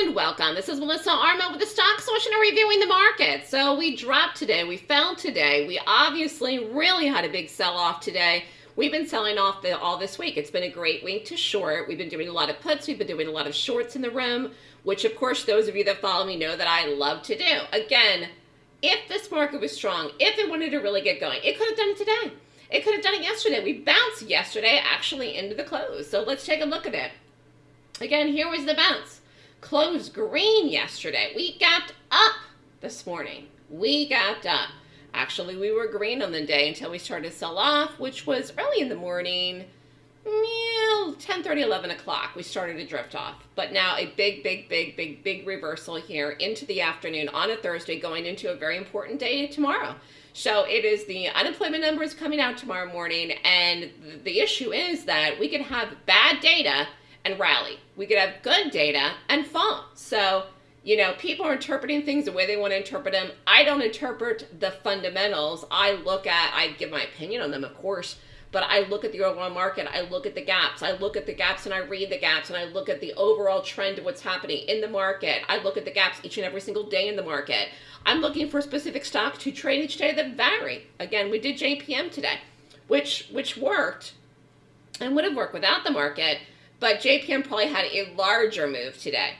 and welcome. This is Melissa Armo with the Stock Swoosh and reviewing the market. So we dropped today, we fell today. We obviously really had a big sell-off today. We've been selling off the, all this week. It's been a great week to short. We've been doing a lot of puts. We've been doing a lot of shorts in the room, which of course those of you that follow me know that I love to do. Again, if this market was strong, if it wanted to really get going, it could have done it today. It could have done it yesterday. We bounced yesterday actually into the close. So let's take a look at it. Again, here was the bounce. Closed green yesterday. We got up this morning. We got up. Actually, we were green on the day until we started to sell off, which was early in the morning, yeah, 10, 30, 11 o'clock. We started to drift off. But now a big, big, big, big, big reversal here into the afternoon on a Thursday, going into a very important day tomorrow. So it is the unemployment numbers coming out tomorrow morning. And the issue is that we could have bad data and rally. We could have good data and fall. So, you know, people are interpreting things the way they want to interpret them. I don't interpret the fundamentals. I look at, I give my opinion on them, of course, but I look at the overall market. I look at the gaps. I look at the gaps and I read the gaps and I look at the overall trend of what's happening in the market. I look at the gaps each and every single day in the market. I'm looking for specific stocks to trade each day that vary. Again, we did JPM today, which which worked and would have worked without the market but JPM probably had a larger move today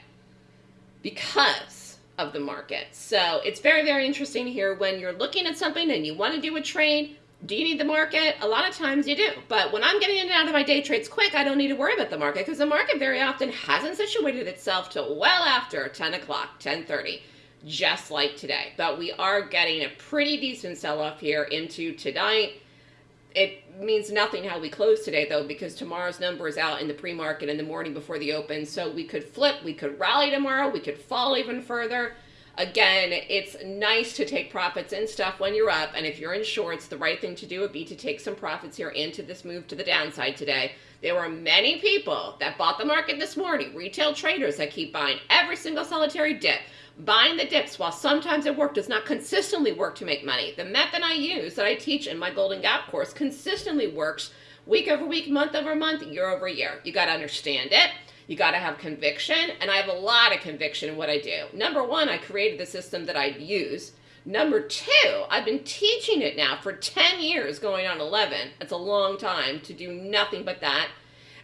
because of the market. So it's very, very interesting here when you're looking at something and you want to do a trade. Do you need the market? A lot of times you do. But when I'm getting in and out of my day trades quick, I don't need to worry about the market because the market very often hasn't situated itself till well after 10 o'clock, 1030 just like today. But we are getting a pretty decent sell-off here into tonight it means nothing how we close today though because tomorrow's number is out in the pre-market in the morning before the open. So we could flip we could rally tomorrow we could fall even further again it's nice to take profits and stuff when you're up and if you're in shorts the right thing to do would be to take some profits here into this move to the downside today there were many people that bought the market this morning retail traders that keep buying every single solitary dip Buying the dips, while sometimes it work, does not consistently work to make money. The method I use that I teach in my Golden Gap course consistently works week over week, month over month, year over year. You got to understand it. You got to have conviction, and I have a lot of conviction in what I do. Number one, I created the system that I use. Number two, I've been teaching it now for 10 years, going on 11. It's a long time to do nothing but that.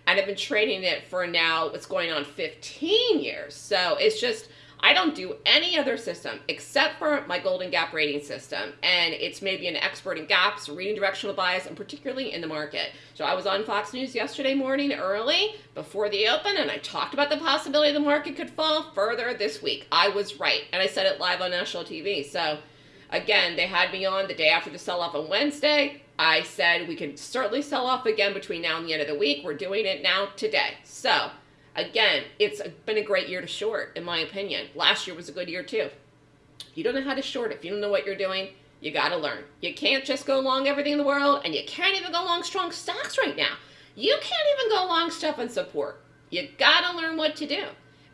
And I've been trading it for now, it's going on 15 years. So it's just, I don't do any other system except for my Golden Gap rating system. And it's maybe an expert in gaps, reading directional bias, and particularly in the market. So I was on Fox News yesterday morning early before the open, and I talked about the possibility the market could fall further this week. I was right. And I said it live on national TV. So again, they had me on the day after the sell-off on Wednesday. I said we could certainly sell off again between now and the end of the week. We're doing it now today. So Again, it's been a great year to short, in my opinion. Last year was a good year too. If you don't know how to short, if you don't know what you're doing, you got to learn. You can't just go long everything in the world, and you can't even go long strong stocks right now. You can't even go long stuff and support. You got to learn what to do.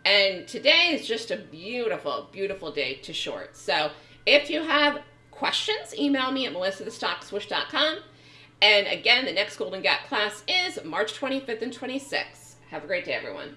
And today is just a beautiful, beautiful day to short. So if you have questions, email me at melissathestockswoosh.com. And again, the next Golden Gap class is March 25th and 26th. Have a great day, everyone.